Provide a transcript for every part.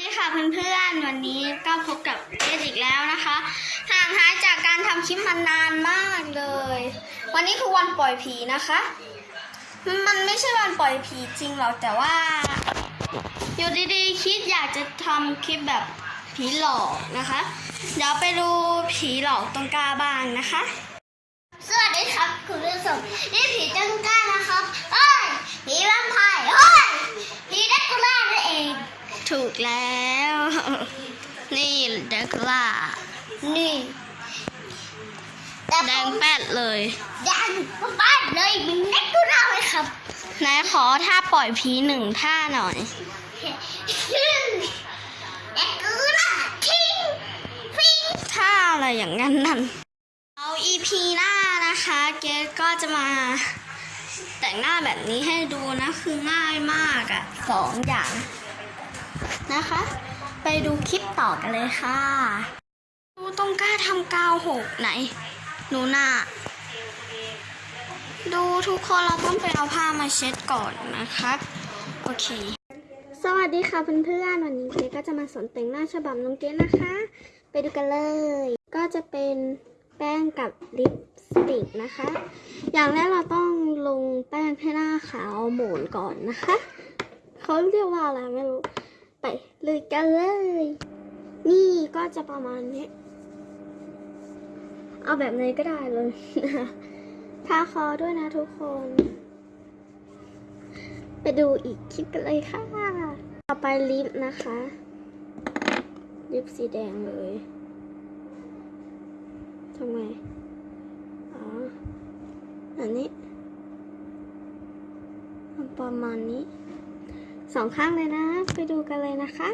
ดีค่ะเพื่อนๆ วันนี้ก็พบกับเจสอีกแล้วนะคะห่างหายจากการทำคลิปมานานมากเลย วันนี้คือวันปล่อยผีนะคะ มันไม่ใช่วันปล่อยผีจริงหรอกแต่ว่า อยู่ดีๆคิดอยากจะทำคลิปแบบผีหลอกนะคะ เดี๋ยวไปดูผีหลอกตรงกล้าบ้างนะคะ สวัสดีครับคุณผู้ชมนี่ผีจังก้านะครับเอ้ยผีแวมไพร์เฮ้ยผีแดกคูล่านั่นเอง ถูก แล้ว นี่แดกคูล่า นี่แดงแป๊ดเลยแดงป๊ดเลยมีแดกคูล่าไหมครับไหนขอท่าปล่อยผีหนึ่งท่าหน่อยแดกคูล่าทิ้งฟิงท่าอะไรอย่างนั้นนั่นเอา EP หน้านะคะ เกสก็จะมาแต่งหน้าแบบนี้ให้ดูนะ คือง่ายมากอะสองอย่าง นะคะ ไปดูคลิปต่อกันเลยค่ะดูตรงกล้าทำกาวหกไหน หนูหน้าดูทุกคนเราต้องไปเอาผ้ามาเช็ดก่อนนะคะโอเค สวัสดีค่ะเพื่อนๆวันนี้เกก็จะมาสอนแต่งหน้าฉบับน้องเกดนะคะ ไปดูกันเลย ก็จะเป็นแป้งกับลิปสติกนะคะ อย่างแรกเราต้องลงแป้งให้หน้าขาวหมุนก่อนนะคะ เขาเรียกว่าอะไรไม่รู้ ไปเลยกันเลย นี่ก็จะประมาณนี้ เอาแบบไหนก็ได้เลยนะทาคอด้วยนะทุกคน ไปดูอีกคลิปกันเลยค่ะ ต่อไปลิปนะคะ ลิปสีแดงเลยทำไงอ๋อ อันนี้ประมาณนี้ สองข้างเลยนะ ไปดูกันเลยนะคะ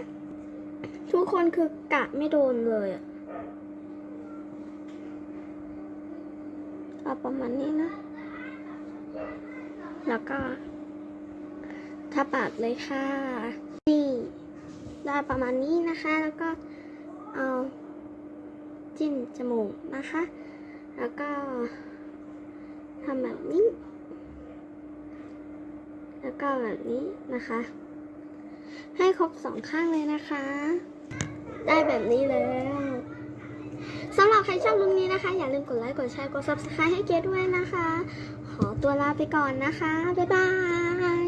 ทุกคนคือกะไม่โดนเลยเอาประมาณนี้นะ แล้วก็ทาปากเลยค่ะนี่ได้ประมาณนี้นะคะ แล้วก็เอาจิ้มจมูกนะคะ แล้วก็ทำแบบนี้ แล้วก็แบบนี้นะคะ ให้ครบสองข้างเลยนะคะ ได้แบบนี้แล้วสำหรับใครชอบลุงนี้นะคะ อย่าลืมกดไลค์ กดแชร์ กด subscribe ให้เกดด้วยนะคะ ขอตัวลาไปก่อนนะคะ บ๊ายบาย